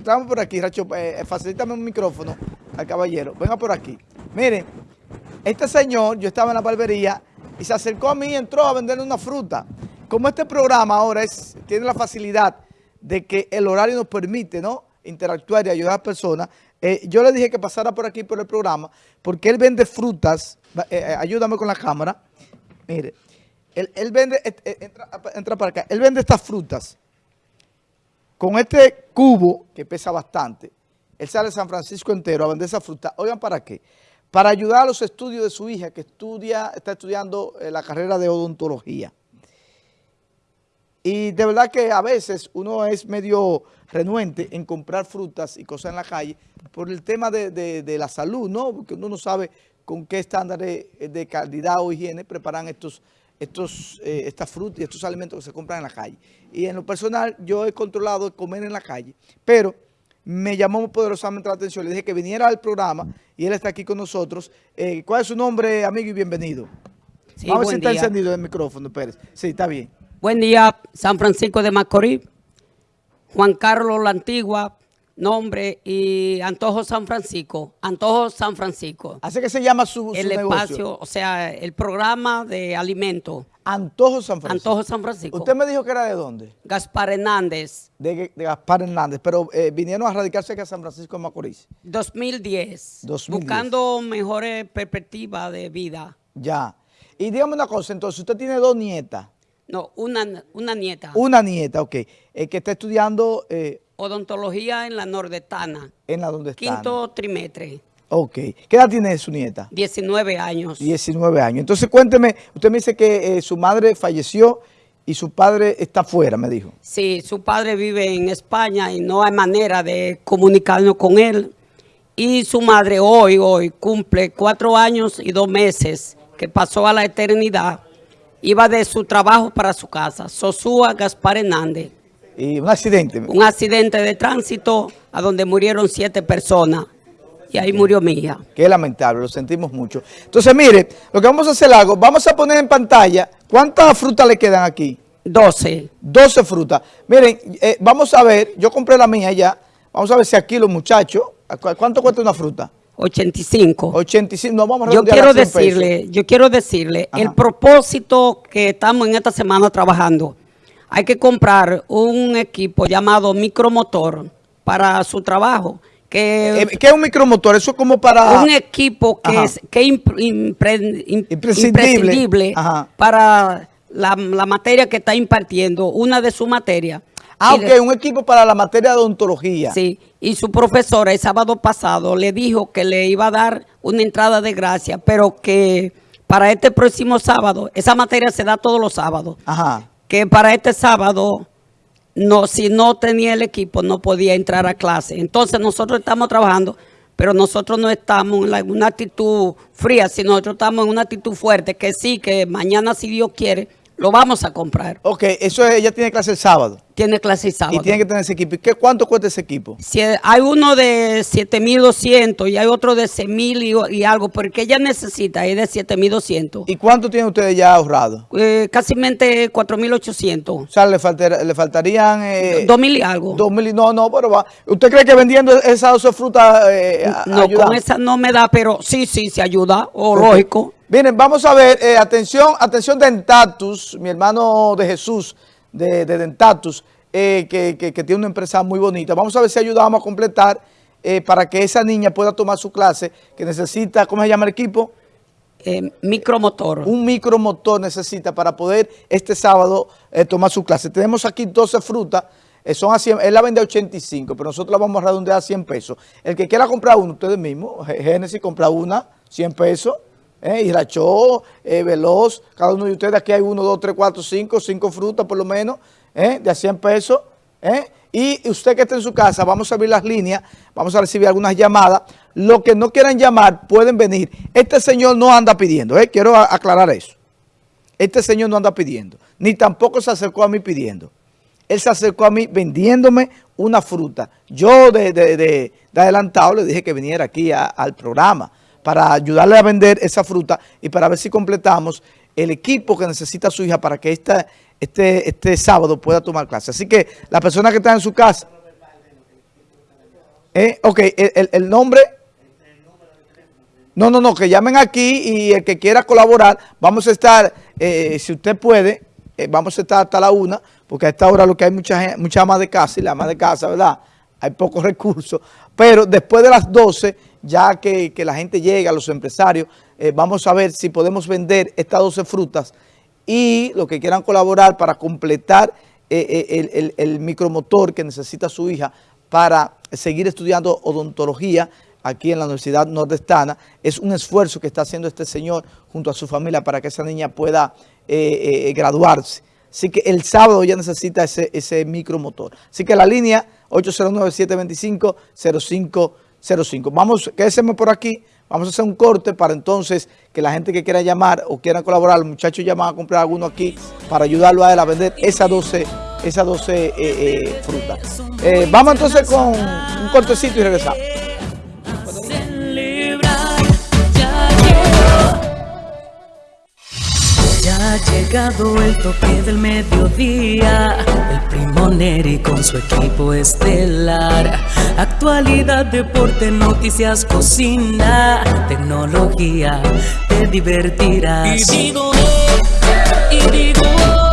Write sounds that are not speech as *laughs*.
Estamos por aquí, Racho, eh, facilítame un micrófono al caballero. Venga por aquí. Miren, este señor, yo estaba en la barbería y se acercó a mí y entró a venderle una fruta. Como este programa ahora es, tiene la facilidad de que el horario nos permite, ¿no? interactuar y ayudar a personas, eh, yo le dije que pasara por aquí por el programa, porque él vende frutas, eh, eh, ayúdame con la cámara, mire, él, vende, entra, entra, para acá, él vende estas frutas, con este cubo, que pesa bastante, él sale de San Francisco entero a vender esa fruta, oigan para qué, para ayudar a los estudios de su hija, que estudia, está estudiando la carrera de odontología. Y de verdad que a veces uno es medio renuente en comprar frutas y cosas en la calle por el tema de, la salud, ¿no? Porque uno no sabe con qué estándares de calidad o higiene preparan estos, estos, eh, estas frutas y estos alimentos que se compran en la calle. Y en lo personal yo he controlado comer en la calle, pero me llamó poderosamente la atención. Le dije que viniera al programa y él está aquí con nosotros. Eh, ¿Cuál es su nombre, amigo, y bienvenido? Vamos a ver si está encendido el micrófono, Pérez. Sí, está bien. Buen día, San Francisco de Macorís, Juan Carlos La Antigua, nombre y Antojo San Francisco, Antojo San Francisco. Así que se llama su, El espacio, o sea, el programa de alimentos. Antojo San Francisco. Antojo San Francisco. ¿Usted me dijo que era de dónde? Gaspar Hernández. De, Gaspar Hernández, pero eh, vinieron a radicarse aquí a San Francisco de Macorís. 2010. 2010. Buscando mejores perspectivas de vida. Ya. Y dígame una cosa, entonces, usted tiene dos nietas. No, una, una nieta. Una nieta, ok. El que está estudiando... Eh, Odontología en la Nordetana. En la Nordetana. Quinto trimestre. Ok. ¿Qué edad tiene su nieta? 19 años. 19 años. Entonces cuénteme, usted me dice que eh, su madre falleció y su padre está afuera, me dijo. Sí, su padre vive en España y no hay manera de comunicarnos con él. Y su madre hoy, hoy, cumple cuatro años y dos meses que pasó a la eternidad iba de su trabajo para su casa, Sosúa Gaspar Hernández. ¿Y un accidente? Un accidente de tránsito a donde murieron siete personas. Y ahí murió mi hija. Qué lamentable, lo sentimos mucho. Entonces, mire, lo que vamos a hacer algo, vamos a poner en pantalla, ¿cuántas frutas le quedan aquí? Doce. Doce frutas. Miren, eh, vamos a ver, yo compré la mía ya, vamos a ver si aquí los muchachos, ¿cuánto cuesta una fruta? 85. 85, no vamos a Yo quiero decirle, yo quiero decirle, el propósito que estamos en esta semana trabajando, hay que comprar un equipo llamado micromotor para su trabajo. Que, eh, ¿Qué es un micromotor? Eso es como para... Un equipo que es, que imprescindible, para la, la materia que está impartiendo, una de sus materias. Ah, ok, un equipo para la materia de odontología. Sí, y su profesora el sábado pasado le dijo que le iba a dar una entrada de gracia, pero que para este próximo sábado, esa materia se da todos los sábados, Ajá. Que para este sábado, no, si no tenía el equipo, no podía entrar a clase. Entonces nosotros estamos trabajando, pero nosotros no estamos en una actitud fría, sino nosotros estamos en una actitud fuerte, que sí, que mañana, si Dios quiere, lo vamos a comprar. Ok, eso es, ella tiene clase el sábado. Tiene clase sábado. Y tiene que tener ese equipo. ¿Y qué, cuánto cuesta ese equipo? Si hay uno de 7.200 y hay otro de 6.000 y, y, algo, porque ella necesita es de 7.200. ¿Y cuánto tienen ustedes ya ahorrado? Eh, casi 4.800. O sea, le, le faltarían... Eh, 2.000 y algo. 2.000, no, no, pero va. ¿Usted cree que vendiendo esas dos frutas eh, No, con esa no me da, pero sí, sí, se ayuda, o lógico. Miren, vamos a ver, eh, atención, atención Dentatus, mi hermano de Jesús de, Dentatus, eh, que, tiene una empresa muy bonita. Vamos a ver si ayudamos a completar eh, para que esa niña pueda tomar su clase, que necesita, ¿cómo se llama el equipo? micromotor. Un micromotor necesita para poder este sábado tomar su clase. Tenemos aquí 12 frutas, son a 100, él la vende a 85, pero nosotros la vamos a redondear a 100 pesos. El que quiera comprar uno, ustedes mismos, Génesis compra una, 100 pesos. ¿Eh? y eh, Veloz, cada uno de ustedes, aquí hay uno, dos, tres, cuatro, cinco, cinco frutas por lo menos, ¿eh? de a 100 pesos. ¿eh? Y usted que está en su casa, vamos a abrir las líneas, vamos a recibir algunas llamadas. Los que no quieran llamar pueden venir. Este señor no anda pidiendo, quiero aclarar eso. Este señor no anda pidiendo, ni tampoco se acercó a mí pidiendo. Él se acercó a mí vendiéndome una fruta. Yo de, de, adelantado le dije que viniera aquí al programa para ayudarle a vender esa fruta y para ver si completamos el equipo que necesita su hija para que este, este sábado pueda tomar clase. Así que la persona que está en su casa... Eh, ok, el, nombre... No, no, no, que llamen aquí y el que quiera colaborar, vamos a estar, eh, si usted puede, eh, vamos a estar hasta la una, porque a esta hora lo que hay mucha, mucha de casa y la ama de casa, ¿verdad? Hay pocos *laughs* recursos, pero después de las 12, ya que, la gente llega, los empresarios, vamos a ver si podemos vender estas 12 frutas y los que quieran colaborar para completar el, el micromotor que necesita su hija para seguir estudiando odontología aquí en la Universidad Nordestana. Es un esfuerzo que está haciendo este señor junto a su familia para que esa niña pueda eh, eh, graduarse. Así que el sábado ya necesita ese, ese micromotor. Así que la línea 809-725-0505. Vamos, quédese por aquí. Vamos a hacer un corte para entonces que la gente que quiera llamar o quiera colaborar, los muchachos llaman a comprar alguno aquí para ayudarlo a él a vender esas 12 esas 12 eh, eh, frutas. Eh, vamos entonces con un cortecito y regresamos. Ha llegado el toque del mediodía, el primo Neri con su equipo estelar. Actualidad, deporte, noticias, cocina, tecnología, te divertirás. Y digo, y digo.